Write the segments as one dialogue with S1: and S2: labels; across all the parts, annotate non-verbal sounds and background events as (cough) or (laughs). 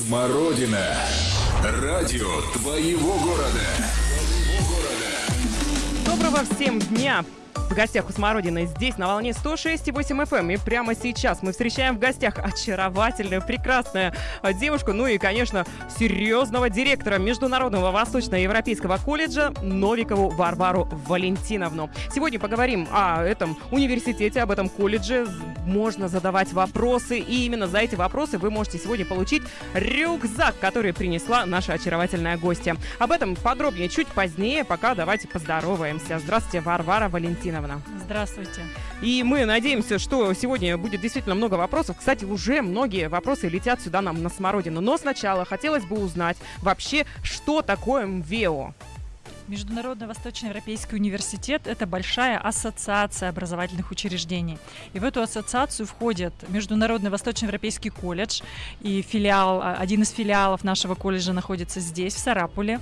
S1: Смородина. Радио твоего города.
S2: Доброго всем дня! В гостях у Смородины здесь на волне 106,8 FM. Эм. И прямо сейчас мы встречаем в гостях очаровательную, прекрасную э, девушку, ну и, конечно, серьезного директора Международного Восточноевропейского колледжа Новикову Варвару Валентиновну. Сегодня поговорим о этом университете, об этом колледже. Можно задавать вопросы, и именно за эти вопросы вы можете сегодня получить рюкзак, который принесла наша очаровательная гостья. Об этом подробнее чуть позднее, пока давайте поздороваемся. Здравствуйте, Варвара Валентиновна. Ивановна.
S3: Здравствуйте.
S2: И мы надеемся, что сегодня будет действительно много вопросов. Кстати, уже многие вопросы летят сюда нам на смородину. Но сначала хотелось бы узнать вообще, что такое МВЕО.
S3: Международный Восточноевропейский университет – это большая ассоциация образовательных учреждений. И в эту ассоциацию входит Международный Восточноевропейский колледж, и филиал, а, один из филиалов нашего колледжа находится здесь, в Сарапуле.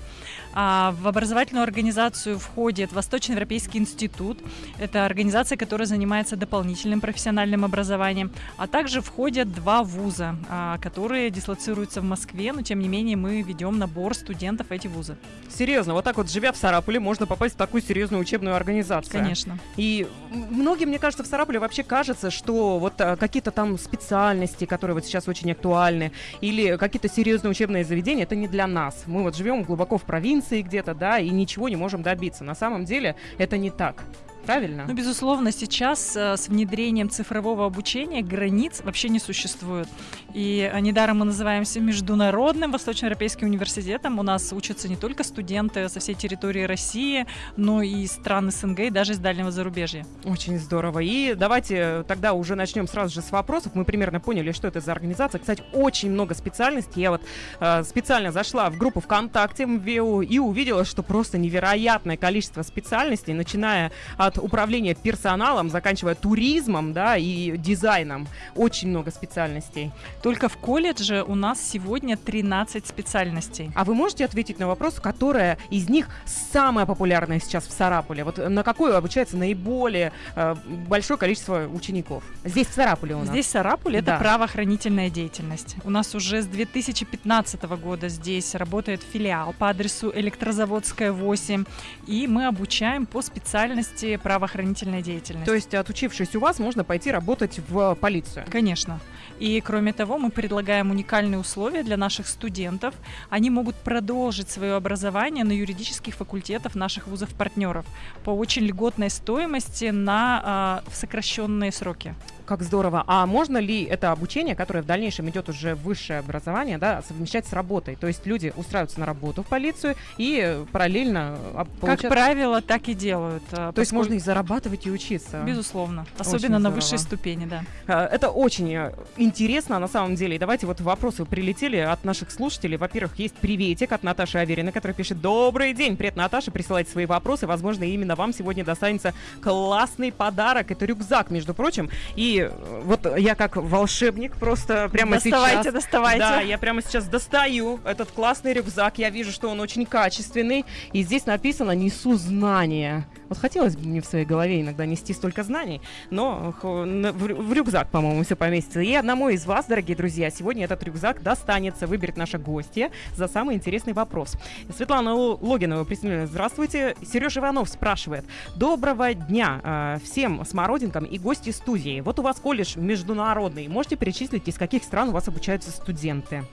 S3: А в образовательную организацию входит Восточноевропейский институт. Это организация, которая занимается дополнительным профессиональным образованием. А также входят два вуза, а, которые дислоцируются в Москве, но тем не менее мы ведем набор студентов эти вузы.
S2: Серьезно, вот так вот живя в Сарапуле можно попасть в такую серьезную учебную организацию.
S3: Конечно.
S2: И многим, мне кажется, в Сарапуле вообще кажется, что вот а, какие-то там специальности, которые вот сейчас очень актуальны, или какие-то серьезные учебные заведения, это не для нас. Мы вот живем глубоко в провинции где-то, да, и ничего не можем добиться. На самом деле это не так правильно?
S3: Ну, безусловно, сейчас э, с внедрением цифрового обучения границ вообще не существует. И э, недаром мы называемся Международным Восточноевропейским университетом. У нас учатся не только студенты со всей территории России, но и стран СНГ, и даже из дальнего зарубежья.
S2: Очень здорово. И давайте тогда уже начнем сразу же с вопросов. Мы примерно поняли, что это за организация. Кстати, очень много специальностей. Я вот э, специально зашла в группу ВКонтакте МВУ и увидела, что просто невероятное количество специальностей, начиная от управления персоналом, заканчивая туризмом, да, и дизайном. Очень много специальностей.
S3: Только в колледже у нас сегодня 13 специальностей.
S2: А вы можете ответить на вопрос, которая из них самая популярная сейчас в Сарапуле? Вот на какую обучается наиболее э, большое количество учеников? Здесь в Сарапуле у нас.
S3: Здесь в Сарапуле да. это правоохранительная деятельность. У нас уже с 2015 года здесь работает филиал по адресу Электрозаводская 8, и мы обучаем по специальности правоохранительная деятельность.
S2: То есть, отучившись у вас, можно пойти работать в полицию?
S3: Конечно. И кроме того, мы предлагаем уникальные условия для наших студентов. Они могут продолжить свое образование на юридических факультетах наших вузов-партнеров по очень льготной стоимости на э, сокращенные сроки.
S2: Как здорово. А можно ли это обучение, которое в дальнейшем идет уже в высшее образование, да, совмещать с работой? То есть люди устраиваются на работу в полицию и параллельно
S3: а, получают... Как правило, так и делают.
S2: А, То есть можно и зарабатывать, и учиться?
S3: Безусловно. Особенно очень на высшей ступени, да.
S2: А, это очень э, интересно на самом деле. И давайте вот вопросы прилетели от наших слушателей. Во-первых, есть приветик от Наташи Авериной, которая пишет «Добрый день! Привет, Наташа! Присылайте свои вопросы. Возможно, именно вам сегодня достанется классный подарок. Это рюкзак, между прочим. И вот я как волшебник просто прямо
S3: доставайте,
S2: сейчас...
S3: Доставайте,
S2: Да, я прямо сейчас достаю этот классный рюкзак. Я вижу, что он очень качественный. И здесь написано «Несу знания». Вот хотелось бы мне в своей голове иногда нести столько знаний, но в рюкзак, по-моему, все поместится. И одному из вас, дорогие друзья, сегодня этот рюкзак достанется, выберет наша гостья за самый интересный вопрос. Светлана Логинова присоединилась. Здравствуйте. Сережа Иванов спрашивает. Доброго дня э, всем смородинкам и гости студии. Вот у вас колледж международный. Можете перечислить, из каких стран у вас обучаются студенты?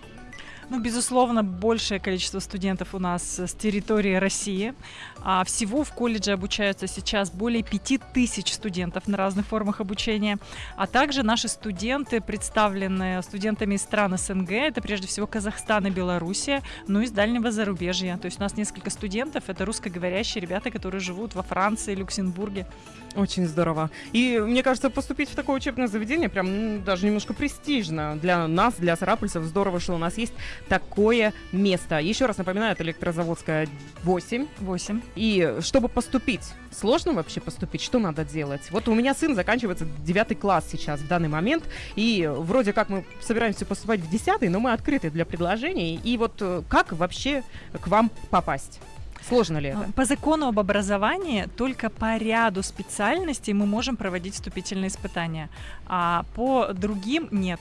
S3: Ну, безусловно, большее количество студентов у нас с территории России. А всего в колледже обучаются сейчас более 5000 студентов на разных формах обучения. А также наши студенты представлены студентами из стран СНГ. Это прежде всего Казахстан и Белоруссия, ну и с дальнего зарубежья. То есть у нас несколько студентов, это русскоговорящие ребята, которые живут во Франции, Люксембурге.
S2: Очень здорово. И мне кажется, поступить в такое учебное заведение прям даже немножко престижно для нас, для сарапульцев. Здорово, что у нас есть такое место. Еще раз напоминаю, это электрозаводская 8.
S3: 8.
S2: И чтобы поступить, сложно вообще поступить? Что надо делать? Вот у меня сын заканчивается 9 класс сейчас в данный момент. И вроде как мы собираемся поступать в 10, но мы открыты для предложений. И вот э, как вообще к вам попасть? Сложно ли это?
S3: По закону об образовании только по ряду специальностей мы можем проводить вступительные испытания, а по другим нет.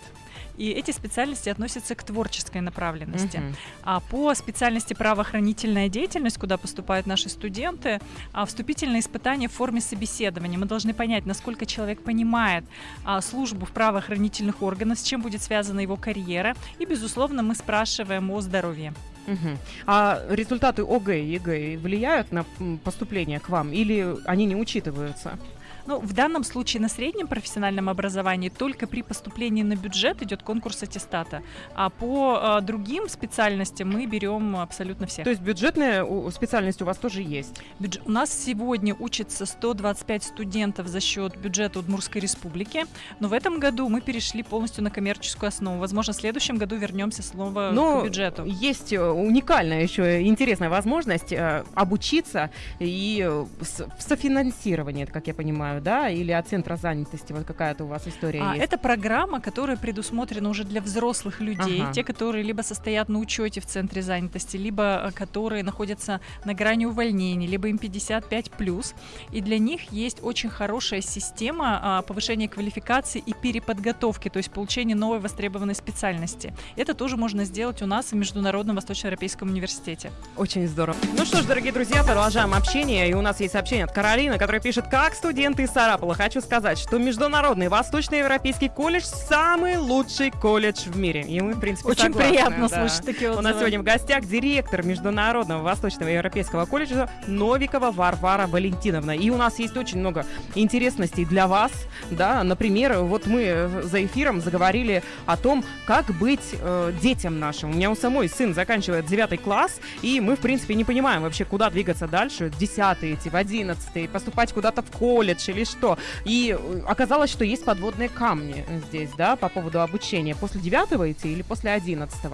S3: И эти специальности относятся к творческой направленности.
S2: Мгм.
S3: А по специальности правоохранительная деятельность, куда поступают наши студенты, а, вступительные испытания в форме собеседования. Мы должны понять, насколько человек понимает а, службу в правоохранительных органах, с чем будет связана его карьера. И, безусловно, мы спрашиваем о здоровье.
S2: Мгм. А результаты ОГЭ и ЕГЭ влияют на поступление к вам или они не учитываются?
S3: Ну, в данном случае на среднем профессиональном образовании только при поступлении на бюджет идет конкурс аттестата, а по а, другим специальностям мы берем абсолютно всех.
S2: То есть бюджетная специальность у вас тоже есть?
S3: Бюдж- У нас сегодня учатся 125 студентов за счет бюджета Удмуртской республики, но в этом году мы перешли полностью на коммерческую основу. Возможно, в следующем году вернемся снова
S2: Но
S3: к бюджету.
S2: есть э, уникальная еще интересная возможность э, обучиться и э, с- в софинансировании, это, как я понимаю, да, или от центра занятости, вот какая-то у вас история
S3: А,
S2: есть.
S3: это программа, которая предусмотрена уже для взрослых людей,
S2: Ага.
S3: те, которые либо состоят на учете в центре занятости, либо э, которые находятся на грани увольнения, либо им 55 плюс. И для них есть очень хорошая система а, повышения квалификации и переподготовки, то есть получения новой востребованной специальности. Это тоже можно сделать у нас в Международном Восточноевропейском университете.
S2: Очень здорово. Ну что ж, дорогие друзья, продолжаем общение. И у нас есть сообщение от Каролины, которая пишет, как студенты из Сарапула. Хочу сказать, что Международный Восточноевропейский колледж самый лучший колледж в мире. И мы, в принципе,
S3: Очень
S2: согласны,
S3: приятно
S2: да.
S3: слышать такие
S2: У
S3: отзывы.
S2: нас сегодня в гостях директор Международного Восточного Европейского колледжа Новикова Варвара Валентиновна. И у нас есть очень много интересностей для вас. Да, например, вот мы за эфиром заговорили о том, как быть э, детям нашим. У меня у самой сын заканчивает 9 класс, и мы, в принципе, не понимаем вообще, куда двигаться дальше, в 10 идти, в 11 поступать куда-то в колледж или что. И э, оказалось, что есть подводные камни здесь, да, по поводу обучения. После 9 идти или после 11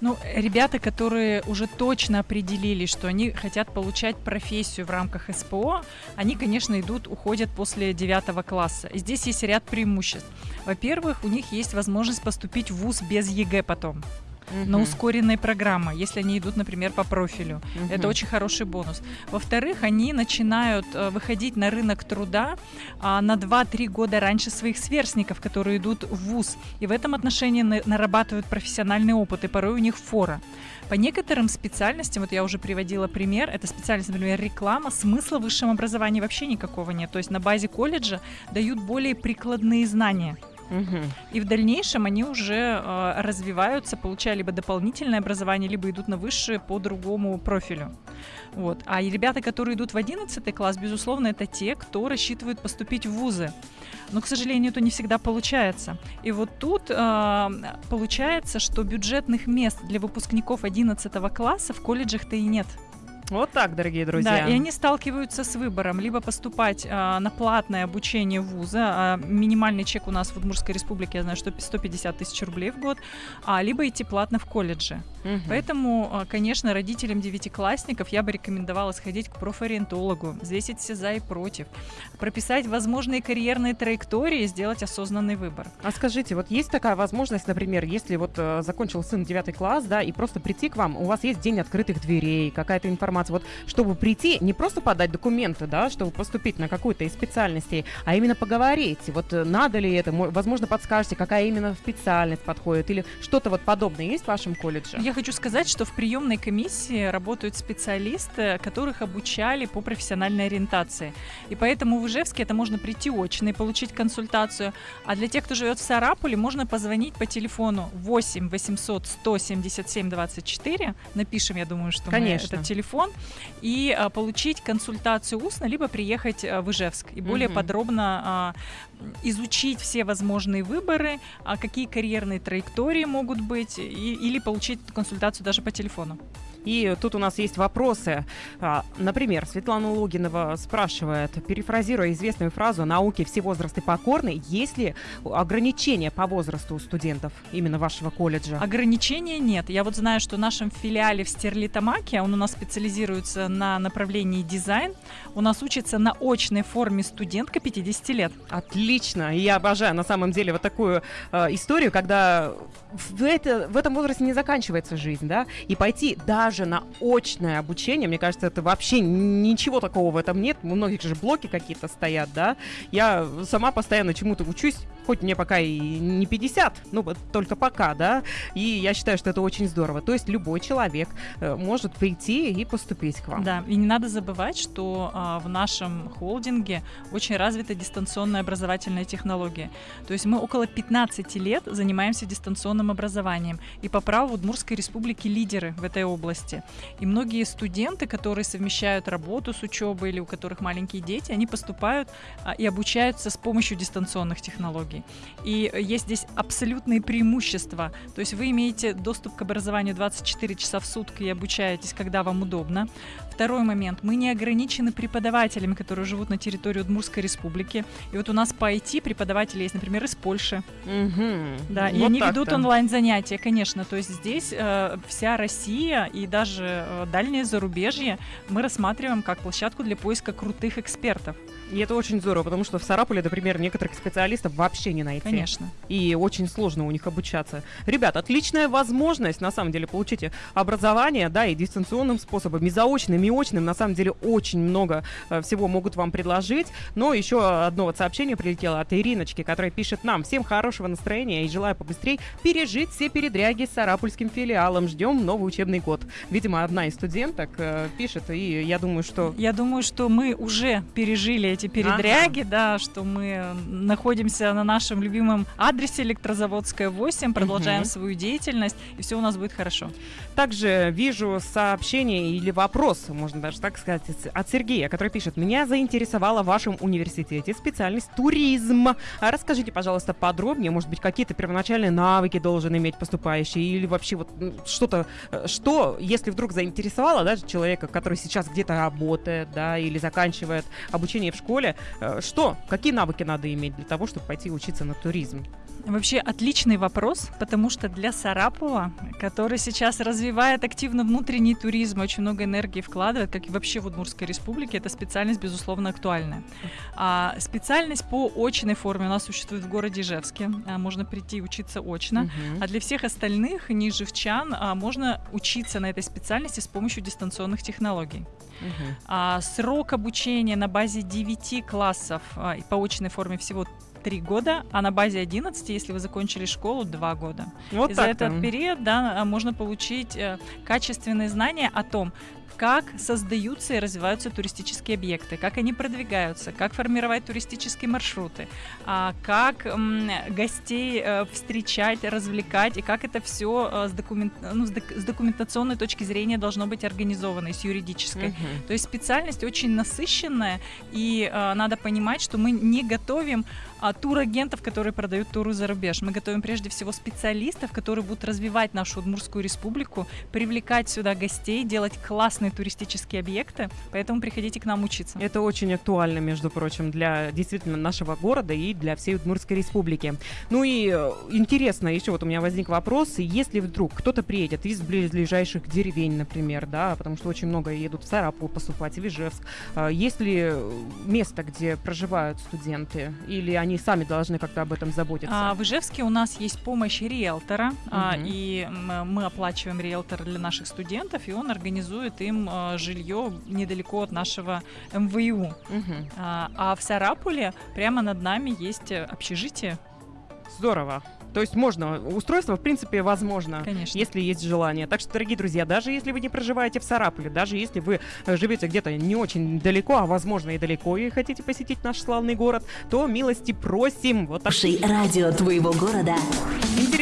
S3: Ну, ребята, которые уже точно определились, что они хотят получать профессию в рамках СПО, они, конечно, идут, уходят после девятого класса. И здесь есть ряд преимуществ. Во-первых, у них есть возможность поступить в ВУЗ без ЕГЭ потом, на ускоренной программе, если они идут, например, по профилю. Это очень хороший бонус. Во-вторых, они начинают э, выходить на рынок труда а, на 2-3 года раньше своих сверстников, которые идут в ВУЗ. И в этом отношении на- нарабатывают профессиональный опыт, и порой у них фора. По некоторым специальностям, вот я уже приводила пример, это специальность, например, реклама, смысла в высшем образовании вообще никакого нет. То есть на базе колледжа дают более прикладные знания.
S2: Мгм.
S3: И в дальнейшем они уже э, развиваются, получая либо дополнительное образование, либо идут на высшее по другому профилю. Вот. А и ребята, которые идут в 11 класс, безусловно, это те, кто рассчитывает поступить в вузы. Но, к сожалению, это не всегда получается. И вот тут э, получается, что бюджетных мест для выпускников 11 класса в колледжах-то и нет.
S2: Вот так, дорогие друзья.
S3: Да, и они сталкиваются с выбором либо поступать а, на платное обучение вуза, а минимальный чек у нас в Удмуртской республике, я знаю, что 150 тысяч рублей в год, а, либо идти платно в колледже.
S2: Мгм.
S3: Поэтому, а, конечно, родителям девятиклассников я бы рекомендовала сходить к профориентологу, взвесить все за и против, прописать возможные карьерные траектории и сделать осознанный выбор.
S2: А скажите, вот есть такая возможность, например, если вот э, закончил сын 9 класс, да, и просто прийти к вам, у вас есть день открытых дверей, какая-то информация, вот чтобы прийти, не просто подать документы, да, чтобы поступить на какую-то из специальностей, а именно поговорить, вот э, надо ли это, Мо- возможно, подскажете, какая именно специальность подходит, или что-то вот подобное есть в вашем колледже?
S3: Я хочу сказать, что в приемной комиссии работают специалисты, которых обучали по профессиональной ориентации. И поэтому в Ижевске это можно прийти очно и получить консультацию. А для тех, кто живет в Сарапуле, можно позвонить по телефону 8 800 177 24. Напишем, я думаю, что
S2: Конечно.
S3: этот телефон. И а, получить консультацию устно, либо приехать а, в Ижевск и более
S2: Мгм.
S3: подробно а, изучить все возможные выборы, какие карьерные траектории могут быть, и- или получить консультацию даже по телефону.
S2: И тут у нас есть вопросы. А, Например, Светлана Логинова спрашивает, перефразируя известную фразу «науки все возрасты покорны», есть ли ограничения по возрасту у студентов именно вашего колледжа?
S3: Ограничения нет. Я вот знаю, что в нашем филиале в Стерлитамаке, он у нас специализируется на направлении дизайн, у нас учится на очной форме студентка 50 лет.
S2: Отлично. Я обожаю на самом деле вот такую э, историю, когда в, это, в этом возрасте не заканчивается жизнь, да, и пойти даже даже на очное обучение. Мне кажется, это вообще ничего такого в этом нет. У многих же блоки какие-то стоят, да. Я сама постоянно чему-то учусь, хоть мне пока и не 50, ну только пока, да. И я считаю, что это очень здорово. То есть любой человек э, может прийти и поступить к вам.
S3: Да, и не надо забывать, что а, в нашем холдинге очень развита дистанционная образовательная технология. То есть мы около 15 лет занимаемся дистанционным образованием. И по праву Удмуртской республики лидеры в этой области. И многие студенты, которые совмещают работу с учебой или у которых маленькие дети, они поступают а, и обучаются с помощью дистанционных технологий. И есть здесь абсолютные преимущества. То есть вы имеете доступ к образованию 24 часа в сутки и обучаетесь, когда вам удобно. Второй момент. Мы не ограничены преподавателями, которые живут на территории Удмуртской республики. И вот у нас по IT преподаватели есть, например, из Польши.
S2: Угу.
S3: Да, вот и они ведут онлайн-занятия, конечно. То есть здесь э, вся Россия и даже э, дальнее зарубежье мы рассматриваем как площадку для поиска крутых экспертов.
S2: И это очень здорово, потому что в Сарапуле, например, некоторых специалистов вообще не найти.
S3: Конечно.
S2: И очень сложно у них обучаться. Ребят, отличная возможность, на самом деле, получить образование, да, и дистанционным способом, и заочным, и очным. На самом деле, очень много э, всего могут вам предложить. Но еще одно вот сообщение прилетело от Ириночки, которая пишет нам. Всем хорошего настроения и желаю побыстрее пережить все передряги с Сарапульским филиалом. Ждем новый учебный год. Видимо, одна из студенток э, пишет, и я думаю, что...
S3: Я думаю, что мы уже пережили эти передряги, ага. да, что мы находимся на нашем любимом адресе Электрозаводская 8, продолжаем угу. свою деятельность, и все у нас будет хорошо.
S2: Также вижу сообщение или вопрос, можно даже так сказать, от Сергея, который пишет, меня заинтересовала в вашем университете специальность туризм. А расскажите, пожалуйста, подробнее, может быть, какие-то первоначальные навыки должен иметь поступающий, или вообще вот что-то, э, что, если вдруг заинтересовало, да, человека, который сейчас где-то работает, да, или заканчивает обучение в школе, э, что, какие навыки надо иметь для того, чтобы пойти учиться на туризм?
S3: Вообще отличный вопрос, потому что для Сарапова, который сейчас развивает активно внутренний туризм, очень много энергии вкладывает, как и вообще в Удмуртской республике, эта специальность, безусловно, актуальная. А, специальность по очной форме у нас существует в городе Ижевске. А, можно прийти и учиться очно. Uh-huh. А для всех остальных, нижевчан, а, можно учиться на этой специальности с помощью дистанционных технологий. Uh-huh. А, срок обучения на базе 9 классов а, по очной форме всего 3 года, а на базе 11, если вы закончили школу, 2 года. Вот и за этот период да, можно получить э, качественные знания о том, как создаются и развиваются туристические объекты, как они продвигаются, как формировать туристические маршруты, а, как гостей э, встречать, развлекать и как это все э, с, документ, ну, с документационной точки зрения должно быть организовано и с юридической. Угу. То есть специальность очень насыщенная, и надо понимать, что мы не готовим а, турагентов, которые продают туры за рубеж. Мы готовим прежде всего специалистов, которые будут развивать нашу Удмуртскую республику, привлекать сюда гостей, делать классные туристические объекты, поэтому приходите к нам учиться.
S2: Это очень актуально, между прочим, для действительно нашего города и для всей Удмуртской республики. Ну и э, интересно, еще вот у меня возник вопрос, если вдруг кто-то приедет из близлежащих деревень, например, да, потому что очень много едут в Сарапул поступать, в Ижевск, э, есть ли место, где проживают студенты, или они сами должны как-то об этом заботиться?
S3: А, в Ижевске у нас есть помощь риэлтора, угу. а, и мы оплачиваем риэлтора для наших студентов, и он организует им э, жилье недалеко от нашего МВУ. Угу. А, а в Сарапуле прямо над нами есть общежитие.
S2: Здорово. То есть можно, устройство в принципе возможно,
S3: Конечно.
S2: если есть желание. Так что, дорогие друзья, даже если вы не проживаете в Сараполе, даже если вы э, живете где-то не очень далеко, а возможно и далеко, и хотите посетить наш славный город, то милости просим.
S4: Вот так. Радио твоего города.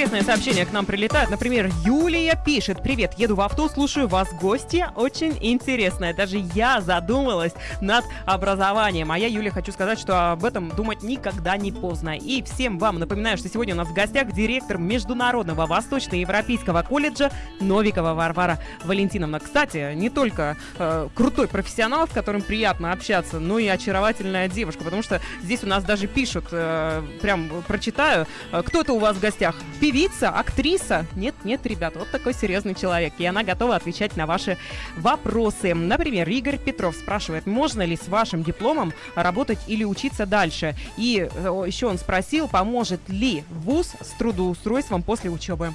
S2: Интересное сообщение к нам прилетает. Например, Юлия пишет. Привет, еду в авто, слушаю вас, гости. Очень интересное. Даже я задумалась над образованием. А я, Юлия, хочу сказать, что об этом думать никогда не поздно. И всем вам напоминаю, что сегодня у нас в гостях директор Международного Восточноевропейского колледжа Новикова Варвара Валентиновна. Кстати, не только э, крутой профессионал, с которым приятно общаться, но и очаровательная девушка, потому что здесь у нас даже пишут, э, прям прочитаю, э, кто это у вас в гостях? Певица, актриса? Нет, нет, ребят, вот такой серьезный человек, и она готова отвечать на ваши вопросы. Например, Игорь Петров спрашивает, можно ли с вашим дипломом работать или учиться дальше? И э, еще он спросил, поможет ли ВУЗ с трудоустройством после учебы?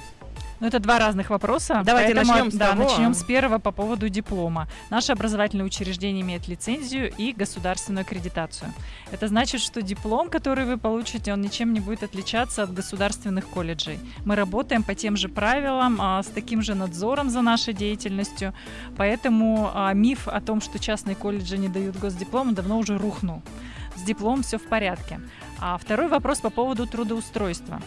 S3: Ну, это два разных вопроса.
S2: Давайте
S3: поэтому,
S2: начнем с
S3: да,
S2: того.
S3: начнем с первого по поводу диплома. Наше образовательное учреждение имеет лицензию и государственную аккредитацию. Это значит, что диплом, который вы получите, он ничем не будет отличаться от государственных колледжей. Мы работаем по тем же правилам, а, с таким же надзором за нашей деятельностью. Поэтому а, миф о том, что частные колледжи не дают госдиплом, давно уже рухнул. С дипломом все в порядке. А второй вопрос по поводу трудоустройства.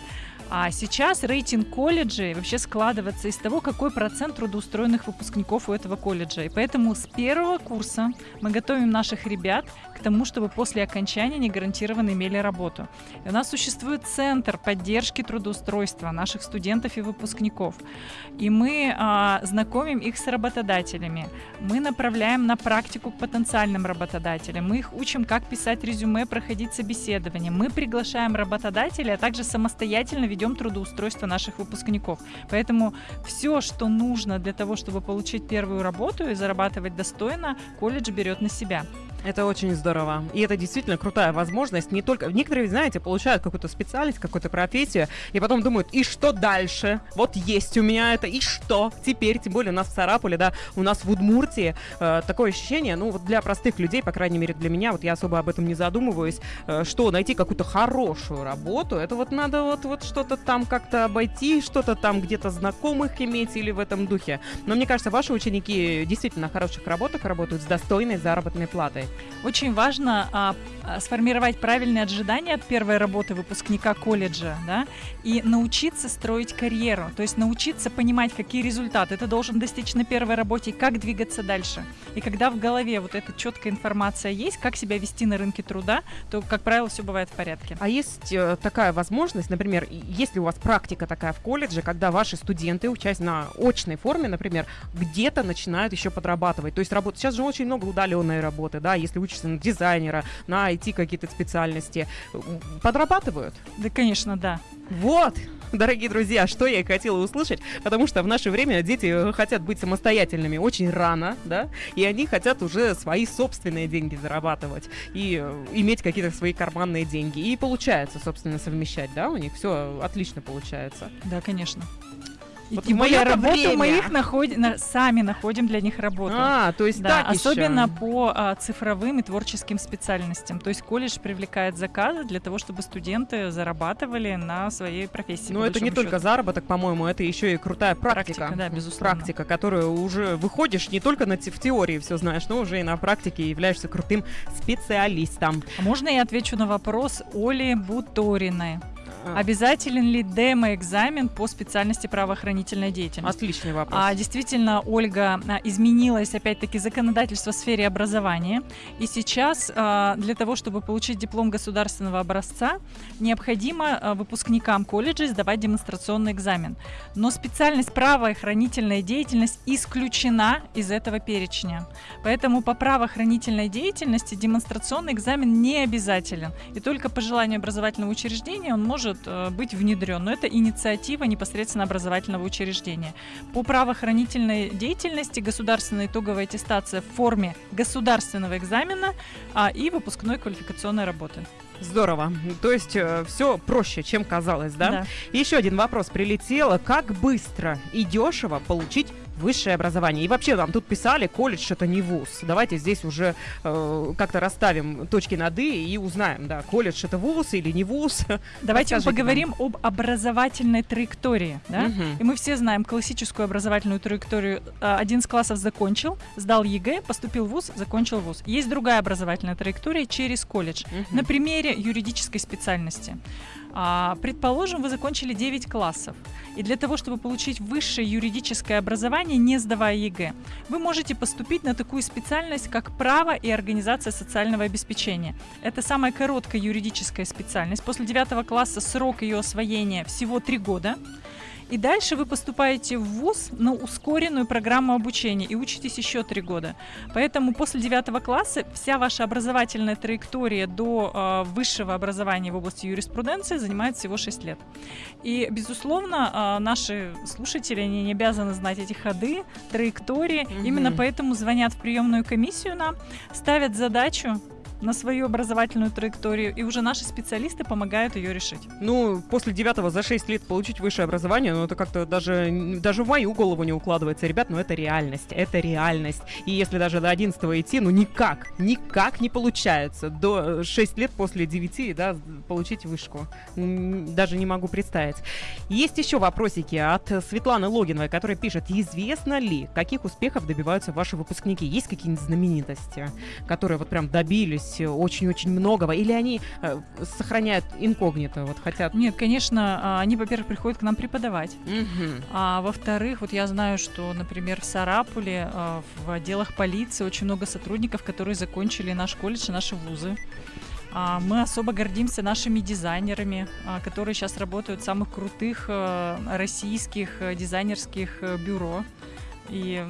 S3: А сейчас рейтинг колледжей вообще складывается из того, какой процент трудоустроенных выпускников у этого колледжа. И поэтому с первого курса мы готовим наших ребят тому, чтобы после окончания они гарантированно имели работу. И у нас существует центр поддержки трудоустройства наших студентов и выпускников. И мы а, знакомим их с работодателями. Мы направляем на практику к потенциальным работодателям. Мы их учим, как писать резюме, проходить собеседование. Мы приглашаем работодателей, а также самостоятельно ведем трудоустройство наших выпускников. Поэтому все, что нужно для того, чтобы получить первую работу и зарабатывать достойно, колледж берет на себя.
S2: Это очень здорово. И это действительно крутая возможность. Не только... Некоторые, знаете, получают какую-то специальность, какую-то профессию, и потом думают, и что дальше? Вот есть у меня это, и что теперь? Тем более у нас в Сарапуле, да, у нас в Удмуртии э, такое ощущение, ну вот для простых людей, по крайней мере для меня, вот я особо об этом не задумываюсь, э, что найти какую-то хорошую работу, это вот надо вот, вот что-то там как-то обойти, что-то там где-то знакомых иметь или в этом духе. Но мне кажется, ваши ученики действительно на хороших работах работают с достойной заработной платой.
S3: Очень важно а, а, сформировать правильные ожидания от первой работы выпускника колледжа, да, и научиться строить карьеру, то есть научиться понимать, какие результаты ты должен достичь на первой работе и как двигаться дальше. И когда в голове вот эта четкая информация есть, как себя вести на рынке труда, то, как правило, все бывает в порядке.
S2: А есть э, такая возможность, например, если у вас практика такая в колледже, когда ваши студенты, учась на очной форме, например, где-то начинают еще подрабатывать. То есть работа. Сейчас же очень много удаленной работы, да, если учишься на дизайнера, на IT какие-то специальности, подрабатывают.
S3: Да, конечно, да.
S2: Вот, дорогие друзья, что я и хотела услышать, потому что в наше время дети хотят быть самостоятельными очень рано, да, и они хотят уже свои собственные деньги зарабатывать и э, иметь какие-то свои карманные деньги. И получается, собственно, совмещать, да, у них все отлично получается.
S3: Да, конечно. И тем более работу мы
S2: время.
S3: их находим, на- сами находим для них работу.
S2: А, то есть
S3: Да,
S2: так
S3: особенно по а, цифровым и творческим специальностям. То есть колледж привлекает заказы для того, чтобы студенты зарабатывали на своей профессии.
S2: Но
S3: по
S2: это не
S3: большому
S2: только
S3: счету.
S2: заработок, по-моему, это еще и крутая практика.
S3: Практика, да, безусловно.
S2: Практика, которую уже выходишь не только на в теории все знаешь, но уже и на практике являешься крутым специалистом.
S3: А можно я отвечу на вопрос Оли Буториной?
S2: А,
S3: Обязателен ли демо-экзамен по специальности правоохранительной деятельности?
S2: Отличный вопрос.
S3: А, действительно, Ольга, а, изменилось опять-таки законодательство в сфере образования. И сейчас а, для того, чтобы получить диплом государственного образца, необходимо выпускникам колледжей сдавать демонстрационный экзамен. Но специальность правоохранительная деятельность исключена из этого перечня. Поэтому по правоохранительной деятельности демонстрационный экзамен не обязателен. И только по желанию образовательного учреждения он может э, быть внедрен. Но это инициатива непосредственно образовательного учреждения. По правоохранительной деятельности государственная итоговая аттестация в форме государственного экзамена а, и выпускной квалификационной работы.
S2: Здорово. То есть все проще, чем казалось, да?
S3: Да.
S2: Еще один вопрос прилетел. Как быстро и дешево получить высшее образование? И вообще, нам тут писали, колледж это не вуз. Давайте здесь уже э, как-то расставим точки над «и» и узнаем, да, колледж это вуз или не вуз. (laughs)
S3: Давайте мы поговорим об образовательной траектории. Да?
S2: Мгм.
S3: И мы все знаем классическую образовательную траекторию. А, Один из классов закончил, сдал ЕГЭ, поступил в ВУЗ, закончил ВУЗ. Есть другая образовательная траектория через колледж.
S2: Мгм.
S3: На примере юридической специальности. А, Предположим, вы закончили 9 классов. И для того, чтобы получить высшее юридическое образование, не сдавая ЕГЭ, вы можете поступить на такую специальность, как право и организация социального обеспечения. Это самая короткая юридическая специальность. После 9 класса срок ее освоения всего 3 года. И дальше вы поступаете в ВУЗ на ускоренную программу обучения и учитесь еще три года. Поэтому после девятого класса вся ваша образовательная траектория до э, высшего образования в области юриспруденции занимает всего 6 лет. И, безусловно, э, наши слушатели они не обязаны знать эти ходы, траектории.
S2: Мгм.
S3: Именно поэтому звонят в приемную комиссию нам, ставят задачу на свою образовательную траекторию, и уже наши специалисты помогают ее решить.
S2: Ну, после девятого за 6 лет получить высшее образование, ну, это как-то даже, даже в мою голову не укладывается. Ребят, ну, это реальность, это реальность. И если даже до 11 идти, ну, никак, никак не получается до 6 лет после 9, да, получить вышку. Даже не могу представить. Есть еще вопросики от Светланы Логиновой, которая пишет, известно ли, каких успехов добиваются ваши выпускники? Есть какие-нибудь знаменитости, которые вот прям добились очень-очень многого, или они э, сохраняют инкогнито, вот хотят...
S3: Нет, конечно, а, они, во-первых, приходят к нам преподавать.
S2: Мгм.
S3: А во-вторых, вот я знаю, что, например, в Сарапуле а, в отделах полиции очень много сотрудников, которые закончили наш колледж и наши вузы. А, Мы особо гордимся нашими дизайнерами, а, которые сейчас работают в самых крутых э, российских э, дизайнерских э, бюро. И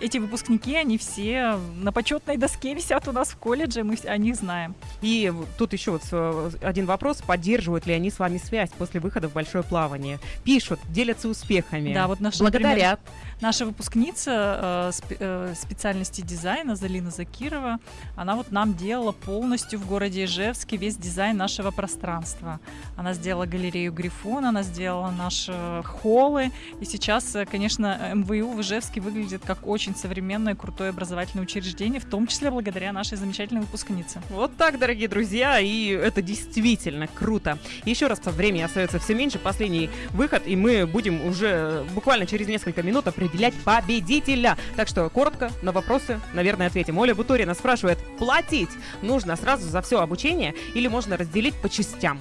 S3: эти выпускники, они все на почетной доске висят у нас в колледже, мы о них знаем.
S2: И тут еще вот э, один вопрос, поддерживают ли они с вами связь после выхода в большое плавание? Пишут, делятся успехами.
S3: Да, вот наш, например,
S2: Благодарят.
S3: Наша выпускница э, э, специальности дизайна Залина Закирова, она вот нам делала полностью в городе Ижевске весь дизайн нашего пространства. Она сделала галерею Грифон, она сделала наши холлы. И сейчас, э, конечно, МВУ в Ижевске выглядит как очень современное, крутое образовательное учреждение, в том числе благодаря нашей замечательной выпускнице.
S2: Вот так, дорогие друзья, и это действительно круто. Еще раз, времени остается все меньше, последний выход, и мы будем уже буквально через несколько минут определять победителя. Так что коротко на вопросы, наверное, ответим. Оля Бутурина спрашивает, платить нужно сразу за все обучение или можно разделить по частям?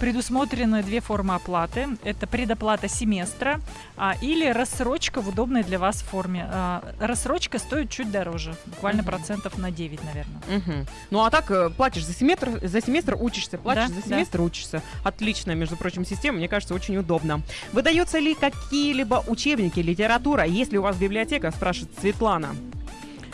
S3: Предусмотрены две формы оплаты. Это предоплата семестра а, или рассрочка в удобной для вас форме. А, рассрочка стоит чуть дороже, буквально
S2: Мгм.
S3: процентов на 9, наверное.
S2: Мгм. Ну а так э, платишь за семестр, за семестр учишься, платишь
S3: Да,
S2: за
S3: да.
S2: семестр учишься. Отличная, между прочим, система, мне кажется, очень удобно. Выдаются ли какие-либо учебники, литература? Есть ли у вас библиотека, спрашивает Светлана.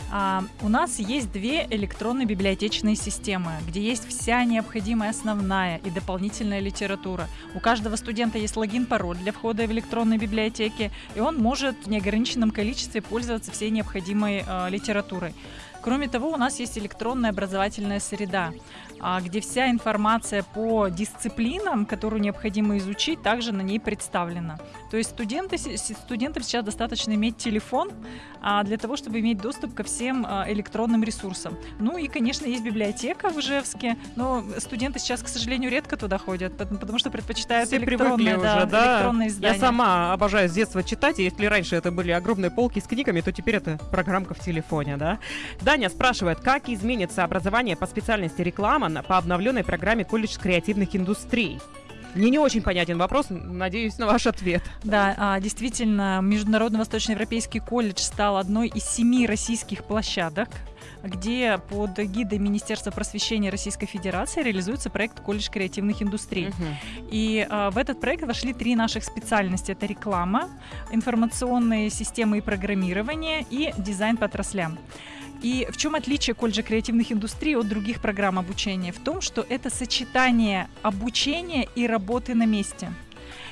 S3: А, у нас есть две электронные библиотечные системы, где есть вся необходимая основная и дополнительная литература. У каждого студента есть логин-пароль для входа в электронные библиотеки, и он может в неограниченном количестве пользоваться всей необходимой а, литературой. Кроме того, у нас есть электронная образовательная среда, а, где вся информация по дисциплинам, которую необходимо изучить, также на ней представлена. То есть студенты, студентам сейчас достаточно иметь телефон а, для того, чтобы иметь доступ ко всем а, электронным ресурсам. Ну и, конечно, есть библиотека в Ижевске, но студенты сейчас, к сожалению, редко туда ходят, пот- потому что предпочитают
S2: Все
S3: электронные, да,
S2: уже, да.
S3: электронные
S2: Я
S3: издания.
S2: сама обожаю с детства читать, и если раньше это были огромные полки с книгами, то теперь это программка в телефоне, да? Даня спрашивает, как изменится образование по специальности реклама по обновленной программе колледж креативных индустрий? Мне не очень понятен вопрос, надеюсь на ваш ответ.
S3: Да, а, действительно, Международный Восточноевропейский колледж стал одной из семи российских площадок, где под гидой Министерства просвещения Российской Федерации реализуется проект «Колледж креативных индустрий». И а, в этот проект вошли три наших специальности. Это реклама, информационные системы и программирование и дизайн по отраслям. И в чем отличие колледжа креативных индустрий от других программ обучения? В том, что это сочетание обучения и работы на месте.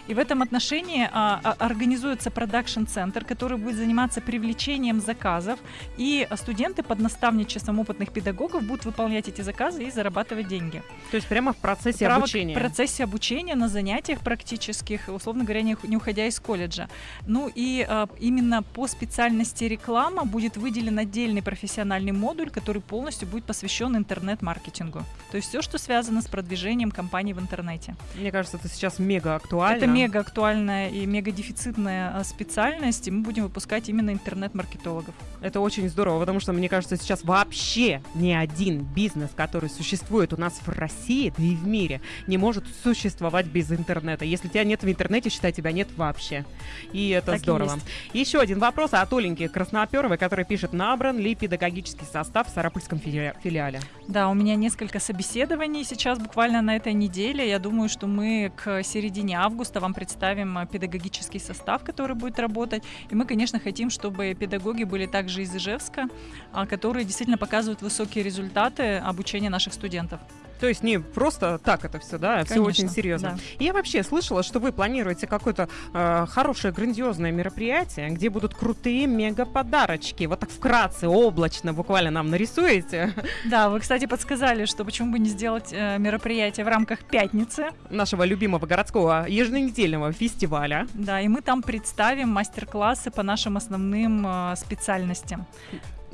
S3: И в этом отношении а, а, организуется продакшн-центр, который будет заниматься привлечением заказов, и студенты под наставничеством опытных педагогов будут выполнять эти заказы и зарабатывать деньги.
S2: То есть прямо в процессе
S3: Право к
S2: обучения.
S3: процессе обучения на занятиях практических, условно говоря, не, не уходя из колледжа. Ну и а, именно по специальности реклама будет выделен отдельный профессиональный модуль, который полностью будет посвящен интернет-маркетингу. То есть все, что связано с продвижением компаний в интернете.
S2: Мне кажется, это сейчас мега актуально.
S3: Это мега актуальная и мега дефицитная а, специальность, и мы будем выпускать именно интернет-маркетологов.
S2: Это очень здорово, потому что, мне кажется, сейчас вообще ни один бизнес, который существует у нас в России, да и в мире, не может существовать без интернета. Если тебя нет в интернете, считай, тебя нет вообще. И это
S3: Так и
S2: здорово.
S3: есть.
S2: Еще один вопрос от Оленьки Красноперовой, который пишет, набран ли педагогический состав в Сарапульском фили- филиале?
S3: Да, у меня несколько собеседований сейчас буквально на этой неделе. Я думаю, что мы к середине августа вам представим а, педагогический состав, который будет работать. И мы, конечно, хотим, чтобы педагоги были также из Ижевска, а, которые действительно показывают высокие результаты обучения наших студентов.
S2: То есть не просто так это все, да, все
S3: Конечно,
S2: очень серьезно.
S3: да.
S2: И я вообще слышала, что вы планируете какое-то э, хорошее, грандиозное мероприятие, где будут крутые мега-подарочки. Вот так вкратце, облачно буквально нам нарисуете
S3: Да, вы, кстати, подсказали, что почему бы не сделать э, мероприятие в рамках пятницы.
S2: нашего любимого городского еженедельного фестиваля.
S3: Да, и мы там представим мастер-классы по нашим основным э, специальностям.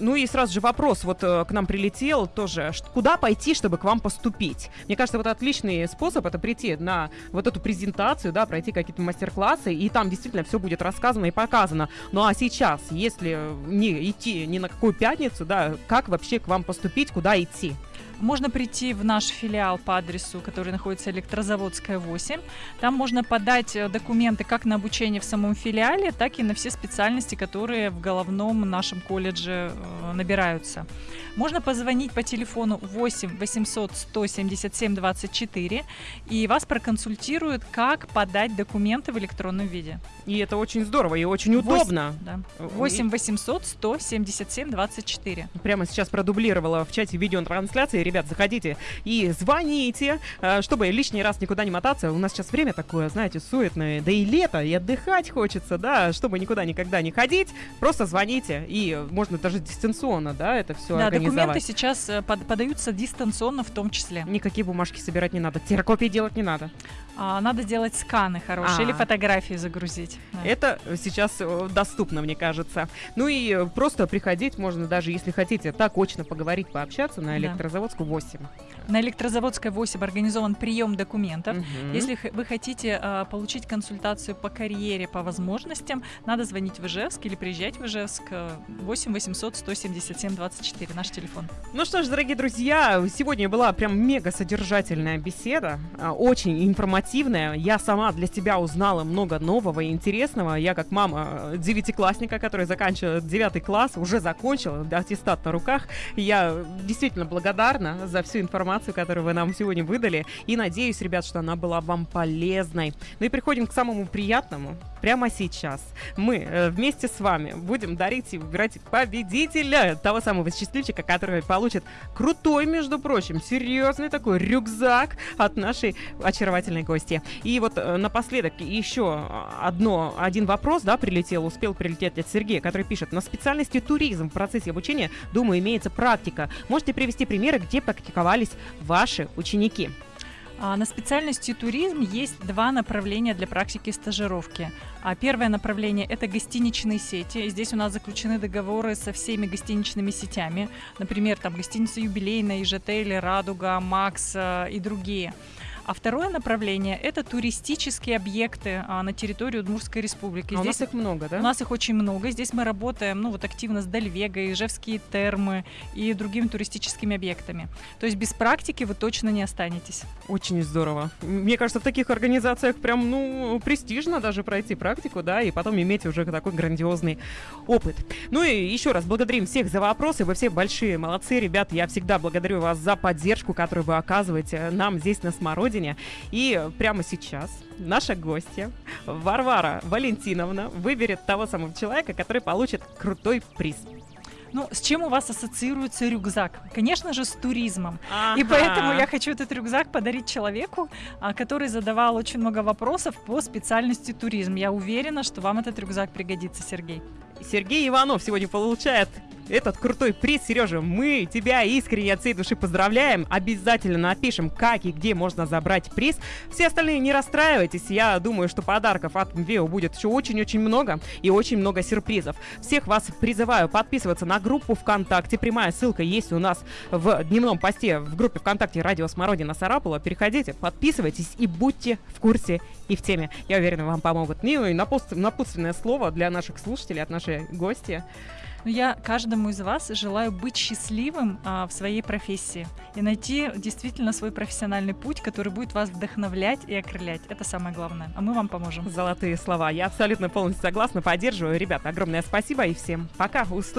S2: Ну и сразу же вопрос вот э, к нам прилетел тоже, куда пойти, чтобы к вам поступить? Мне кажется, вот отличный способ это прийти на вот эту презентацию, да, пройти какие-то мастер-классы, и там действительно все будет рассказано и показано. Ну а сейчас, если не идти ни на какую пятницу, да, как вообще к вам поступить, куда идти?
S3: Можно прийти в наш филиал по адресу, который находится Электрозаводская 8. Там можно подать э, документы как на обучение в самом филиале, так и на все специальности, которые в головном нашем колледже э, набираются. Можно позвонить по телефону 8 800 177 24, и вас проконсультируют, как подать документы в электронном виде.
S2: И это очень здорово и очень удобно.
S3: Да.
S2: Э,
S3: 8 800 177 24.
S2: Прямо сейчас продублировала в чате видеотрансляции. Ребят, заходите и звоните, э, чтобы лишний раз никуда не мотаться. У нас сейчас время такое, знаете, суетное. Да и лето, и отдыхать хочется, да, чтобы никуда никогда не ходить. Просто звоните, и можно даже дистанционно, да, это все
S3: Да,
S2: организовать.
S3: документы сейчас э, под- подаются дистанционно в том числе.
S2: Никакие бумажки собирать не надо, ксерокопии делать не надо.
S3: А, надо делать сканы хорошие
S2: А.
S3: или фотографии загрузить. Да.
S2: Это сейчас э, доступно, мне кажется. Ну и просто приходить можно даже, если хотите, так очно поговорить, пообщаться на
S3: Да.
S2: Электрозаводскую 8.
S3: На Электрозаводской 8 организован прием документов.
S2: Мгм.
S3: Если вы хотите а, получить консультацию по карьере, по возможностям, надо звонить в Ижевск или приезжать в Ижевск э, 8 800 177 24, наш телефон.
S2: Ну что ж, дорогие друзья, сегодня была прям мега содержательная беседа, а, очень информативная. Я сама для себя узнала много нового и интересного. Я как мама э, девятиклассника, который заканчивает девятый класс, уже закончила, аттестат на руках. Я действительно благодарна за всю информацию, которую вы нам сегодня выдали. И надеюсь, ребят, что она была вам полезной. Ну и приходим к самому приятному. Прямо сейчас мы э, вместе с вами будем дарить и выбирать победителя, того самого счастливчика, который получит крутой, между прочим, серьезный такой рюкзак от нашей очаровательной гости. И вот э, напоследок еще одно, один вопрос, да, прилетел, успел прилететь от Сергея, который пишет, на специальности туризм в процессе обучения, думаю, имеется практика. Можете привести примеры, где практиковались ваши ученики?
S3: А на специальности туризм есть два направления для практики стажировки. А первое направление – это гостиничные сети. Здесь у нас заключены договоры со всеми гостиничными сетями. Например, там гостиница «Юбилейная», «Ижетели», «Радуга», «Макс» э, и другие. А второе направление – это туристические объекты а, на территории Удмуртской республики.
S2: А у
S3: Здесь
S2: нас их много, да?
S3: у нас их очень много. Здесь мы работаем, ну вот активно с Дальвегой, Ижевские термы и другими туристическими объектами. То есть без практики вы точно не останетесь.
S2: Очень здорово. Мне кажется, в таких организациях прям, ну, престижно даже пройти практику, да, и потом иметь уже такой грандиозный опыт. Ну и еще раз благодарим всех за вопросы. Вы все большие молодцы, ребят. Я всегда благодарю вас за поддержку, которую вы оказываете нам здесь на Смородине. И прямо сейчас наша гостья Варвара Валентиновна выберет того самого человека, который получит крутой приз.
S3: Ну, с чем у вас ассоциируется рюкзак? Конечно же, с туризмом. И
S2: Ага.
S3: поэтому я хочу этот рюкзак подарить человеку, а, который задавал очень много вопросов по специальности туризм. Я уверена, что вам этот рюкзак пригодится, Сергей.
S2: Сергей Иванов сегодня получает этот крутой приз, Сережа. Мы тебя искренне от всей души поздравляем. Обязательно напишем, как и где можно забрать приз. Все остальные не расстраивайтесь. Я думаю, что подарков от МВИО будет еще очень-очень много и очень много сюрпризов. Всех вас призываю подписываться на группу ВКонтакте. Прямая ссылка есть у нас в дневном посте в группе ВКонтакте Радио Смородина Сарапула. Переходите, подписывайтесь и будьте в курсе и в теме. Я уверена, вам помогут. Ну и напутств- напутственное слово для наших слушателей от нашей гости.
S3: Но я каждому из вас желаю быть счастливым а, в своей профессии и найти действительно свой профессиональный путь, который будет вас вдохновлять и окрылять. Это самое главное. А мы вам поможем.
S2: Золотые слова. Я абсолютно полностью согласна, поддерживаю. Ребята, огромное спасибо и всем пока. Услышимся.